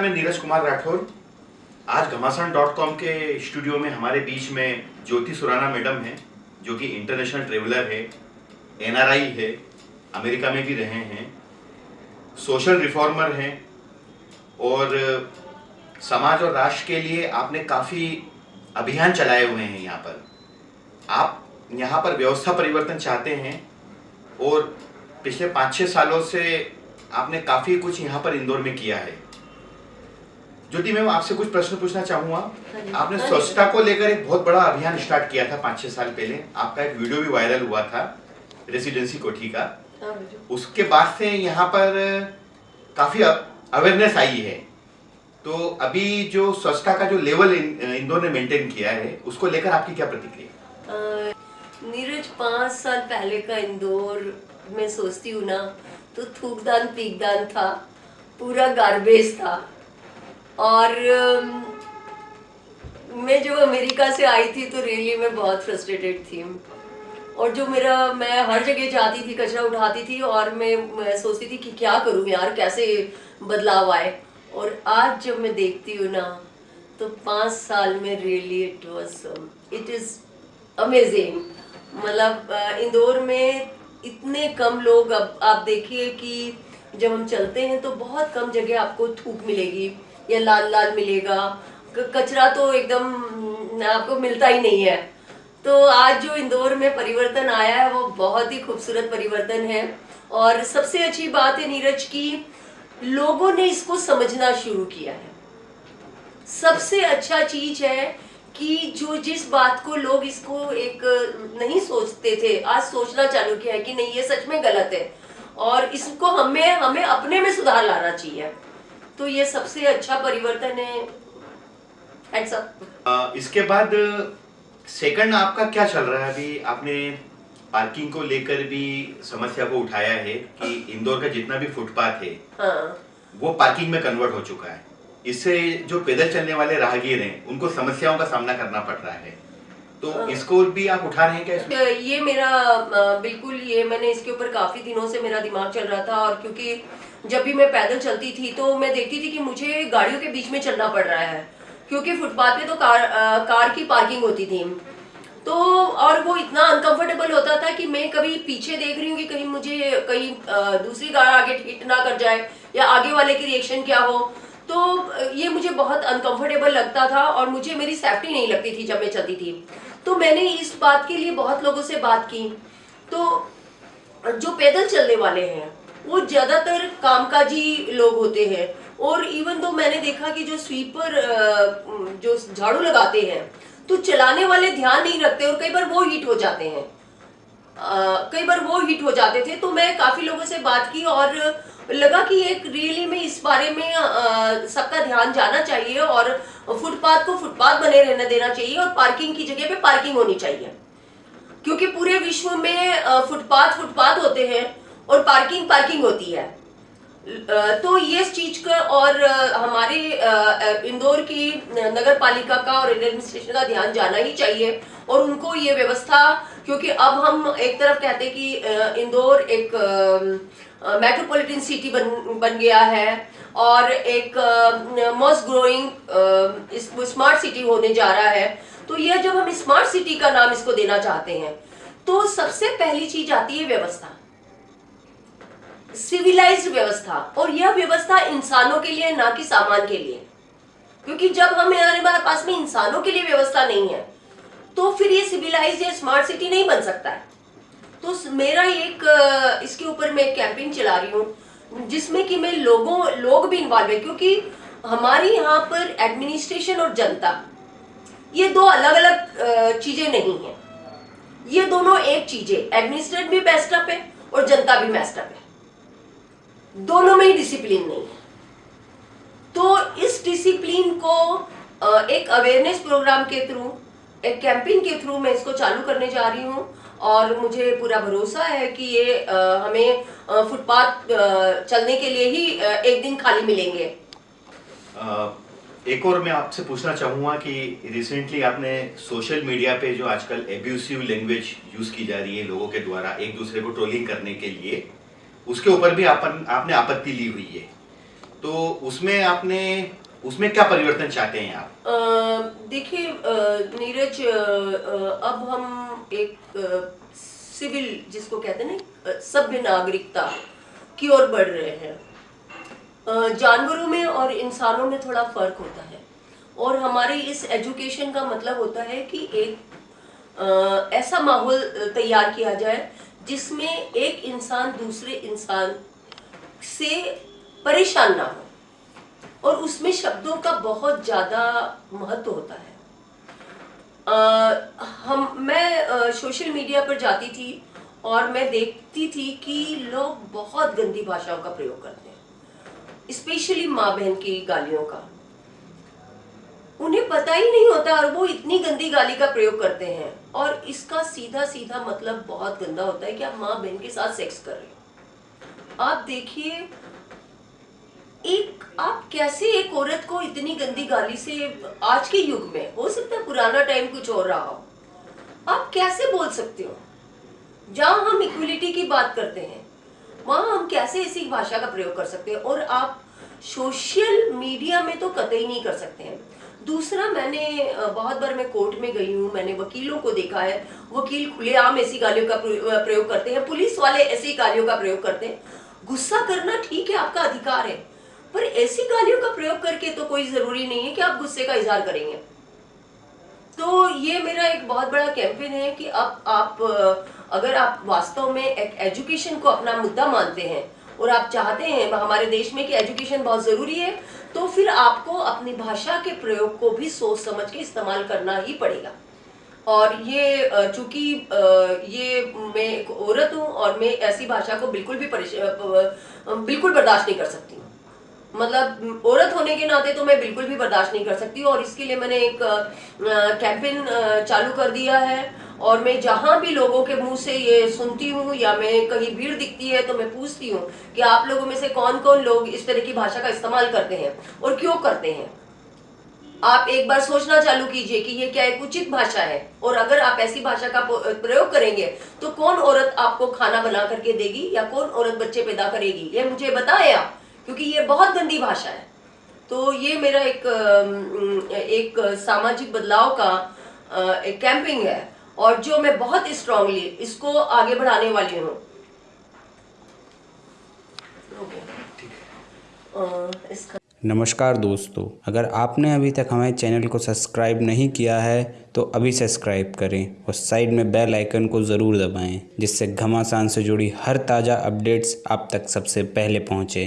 मैं नीरज कुमार राठौर। आज घमासान डॉट कॉम के स्टूडियो में हमारे बीच में ज्योति सुराना मैडम हैं, जो कि इंटरनेशनल ट्रेवलर है एनआरआई है, अमेरिका में भी रहे हैं सोशल रिफॉर्मर हैं, और समाज और राष्ट्र के लिए आपने काफ़ी अभियान चलाए हुए हैं यहाँ पर। आप यहाँ पर व्यवस्था परिवर्तन चाहते हैं, और पिछले पाँच छः सालों से आपने काफ़ी कुछ यहाँ पर इंदौर में किया है। ज्योति मैम आपसे कुछ प्रश्न पूछना चाहूँगा। हाँ आपने हाँ स्वच्छता को लेकर एक बहुत बड़ा अभियान स्टार्ट किया था पाँच छह साल पहले। आपका एक वीडियो भी वायरल हुआ था रेसिडेंसी कोठी का। हाँ उसके बाद से यहाँ पर काफ़ी अवेयरनेस आई है। तो अभी जो स्वच्छता का जो लेवल इंदौर ने मेंटेन किया है उसको लेकर आपकी क्या प्रतिक्रिया? नीरज पाँच साल पहले का इंदौर में सोचती हूँ ना तो थूकदान पीकदान था पूरा गार्बेज था। और मैं जो अमेरिका से आई थी तो रियली मैं बहुत फ्रस्ट्रेटेड थी। और जो मेरा मैं हर जगह जाती थी कचरा उठाती थी और मैं, मैं सोचती थी कि क्या करूँ यार कैसे बदलाव आए। और आज जब मैं देखती हूँ ना तो पाँच साल में really it was it is amazing मतलब इंदौर में इतने कम लोग अब आप देखिए कि जब हम चलते हैं तो बहुत कम जगह आपको थूक मिलेगी। या लाल लाल मिलेगा। कचरा तो एकदम आपको मिलता ही नहीं है। तो आज जो इंदौर में परिवर्तन आया है, वो बहुत ही खूबसूरत परिवर्तन है। और सबसे अच्छी बात है नीरज की, लोगों ने इसको समझना शुरू किया है। सबसे अच्छा चीज़ है कि जो जिस बात को लोग इसको एक नहीं सोचते थे, आज सोचना चालू किया है कि नहीं, ये सच में गलत है। और इसको हमें हमें अपने में सुधार लाना चाहिए। तो ये सबसे अच्छा परिवर्तन है. अ, इसके बाद सेकंड आपका क्या चल रहा है? अभी आपने पार्किंग को लेकर भी समस्या को उठाया है कि इंदौर का जितना भी फुटपाथ है हाँ। वो पार्किंग में कन्वर्ट हो चुका है। इससे जो पैदल चलने वाले राहगीर हैं उनको समस्याओं का सामना करना पड़ रहा है। तो हाँ। इसको भी आप उठा रहे हैं क्या इसमें? ये मेरा बिल्कुल ये मैंने इसके ऊपर काफ़ी दिनों से मेरा दिमाग चल रहा था और क्योंकि जब भी मैं पैदल चलती थी तो मैं देखती थी कि मुझे गाड़ियों के बीच में चलना पड़ रहा है क्योंकि फुटपाथ पे तो कार अ, कार की पार्किंग होती थी। तो और वो इतना अनकंफर्टेबल होता था कि मैं कभी पीछे देख रही हूँ कि कहीं मुझे कहीं अ, दूसरी कार आगे हिट ना कर जाए या आगे वाले की रिएक्शन क्या हो। तो ये मुझे बहुत अनकंफर्टेबल लगता था और मुझे मेरी सेफ्टी नहीं लगती थी जब मैं चलती थी। तो मैंने इस बात के लिए बहुत लोगों से बात की। तो जो पैदल चलने वाले हैं वो ज़्यादातर कामकाजी लोग होते हैं। और इवन तो मैंने देखा कि जो स्वीपर जो झाड़ू लगाते हैं तो चलाने वाले ध्यान नहीं रखते और कई बार वो हिट हो जाते हैं। कई बार वो हिट हो जाते थे तो मैं काफ़ी लोगों से बात की और लगा कि एक रियली में इस बारे में सबका ध्यान जाना चाहिए और फुटपाथ को फुटपाथ बने रहने देना चाहिए और पार्किंग की जगह पे पार्किंग होनी चाहिए। क्योंकि पूरे विश्व में फुटपाथ फुटपाथ होते हैं और पार्किंग पार्किंग होती है। तो ये इस चीज़ का और हमारे इंदौर की नगर पालिका का और एडमिनिस्ट्रेशन का ध्यान जाना ही चाहिए और उनको ये व्यवस्था, क्योंकि अब हम एक तरफ़ कहते हैं कि इंदौर एक मेट्रोपॉलिटन सिटी बन बन गया है और एक मोस्ट ग्रोइंग स्मार्ट सिटी होने जा रहा है। तो यह जब हम स्मार्ट सिटी का नाम इसको देना चाहते हैं तो सबसे पहली चीज़ आती है व्यवस्था। सिविलाइज्ड व्यवस्था और यह व्यवस्था इंसानों के लिए, ना कि सामान के लिए। क्योंकि जब हमें हमारे पास में इंसानों के लिए व्यवस्था नहीं है तो फिर ये सिविलाइज या स्मार्ट सिटी नहीं बन सकता है। तो मेरा एक, इसके ऊपर मैं कैंपेन चला रही हूँ, जिसमें कि मैं लोगों, लोग भी इन्वॉल्व है, क्योंकि हमारी यहाँ पर एडमिनिस्ट्रेशन और जनता, ये दो अलग अलग चीज़ें नहीं है। ये दोनों एक चीज़ है एडमिनिस्ट्रेट भी बेस्टअप है और जनता भी बेस्ट अप है। दोनों में ही डिसिप्लिन नहीं है। तो इस डिसिप्लिन को एक अवेयरनेस प्रोग्राम के थ्रू एक कैंपेन के थ्रू मैं इसको चालू करने जा रही हूँ और मुझे पूरा भरोसा है कि ये हमें फुटपाथ चलने के लिए ही एक दिन खाली मिलेंगे। एक और मैं आपसे पूछना चाहूँगा कि रिसेंटली आपने सोशल मीडिया पे जो आजकल एब्यूसिव लैंग्वेज यूज़ की जा रही है लोगों के द्वारा एक दूसरे को ट्रोलिंग करने के लिए उसके ऊपर भी आपन, आपने आपत्ति ली हुई है। तो उसमें आपने, उसमें क्या परिवर्तन चाहते हैं आप? देखिए नीरज अब हम एक सिविल जिसको कहते हैं ना सभ्य नागरिकता की ओर बढ़ रहे हैं। जानवरों में और इंसानों में थोड़ा फ़र्क होता है। और हमारे इस एजुकेशन का मतलब होता है कि एक ऐसा माहौल तैयार किया जाए जिसमें एक इंसान दूसरे इंसान से परेशान ना हो। और उसमें शब्दों का बहुत ज़्यादा महत्व होता है। अ, हम मैं सोशल मीडिया पर जाती थी और मैं देखती थी कि लोग बहुत गंदी भाषाओं का प्रयोग करते हैं स्पेशली माँ बहन की गालियों का। उन्हें पता ही नहीं होता और वो इतनी गंदी गाली का प्रयोग करते हैं। और इसका सीधा सीधा मतलब बहुत गंदा होता है कि आप माँ बहन के साथ सेक्स कर रहे हो। आप देखिए, एक, आप कैसे एक औरत को इतनी गंदी गाली से आज के युग में, हो सकता है पुराना टाइम कुछ और रहा हो, आप कैसे बोल सकते हो? जहाँ हम इक्वलिटी की बात करते हैं, वहाँ हम कैसे ऐसी भाषा का प्रयोग कर सकते हैं? और आप सोशल मीडिया में तो कतई नहीं कर सकते हैं। दूसरा मैंने बहुत बार मैं कोर्ट में गई हूँ मैंने वकीलों को देखा है वकील खुलेआम ऐसी गालियों का प्रयोग करते हैं पुलिस वाले ऐसी गालियों का प्रयोग करते हैं। गुस्सा करना ठीक है आपका अधिकार है पर ऐसी गालियों का प्रयोग करके तो कोई ज़रूरी नहीं है कि आप गुस्से का इजहार करेंगे। तो ये मेरा एक बहुत बड़ा कैंपेन है कि अब आप अ, अगर आप वास्तव में एक एजुकेशन को अपना मुद्दा मानते हैं और आप चाहते हैं हमारे देश में कि एजुकेशन बहुत ज़रूरी है तो फिर आपको अपनी भाषा के प्रयोग को भी सोच समझ के इस्तेमाल करना ही पड़ेगा। और ये चूँकि ये मैं एक औरत हूँ और मैं ऐसी भाषा को बिल्कुल भी बिल्कुल बर्दाश्त नहीं कर सकती। मतलब औरत होने के नाते तो मैं बिल्कुल भी बर्दाश्त नहीं कर सकती और इसके लिए मैंने एक कैंपेन चालू कर दिया है। और मैं जहाँ भी लोगों के मुँह से ये सुनती हूँ या मैं कहीं भीड़ दिखती है तो मैं पूछती हूँ कि आप लोगों में से कौन कौन लोग इस तरह की भाषा का इस्तेमाल करते हैं और क्यों करते हैं? आप एक बार सोचना चालू कीजिए कि ये क्या एक उचित भाषा है? और अगर आप ऐसी भाषा का प्रयोग करेंगे तो कौन औरत आपको खाना बना करके देगी या कौन औरत बच्चे पैदा करेगी? ये मुझे बताएँ आप, क्योंकि ये बहुत गंदी भाषा है। तो ये मेरा एक एक सामाजिक बदलाव का एक कैंपिंग है। और जो मैं बहुत स्ट्रांगली इसको आगे बढ़ाने वाली हूँ। नमस्कार दोस्तों अगर आपने अभी तक हमारे चैनल को सब्सक्राइब नहीं किया है तो अभी सब्सक्राइब करें और साइड में बेल आइकन को ज़रूर दबाएँ जिससे घमासान से जुड़ी हर ताज़ा अपडेट्स आप तक सबसे पहले पहुँचे।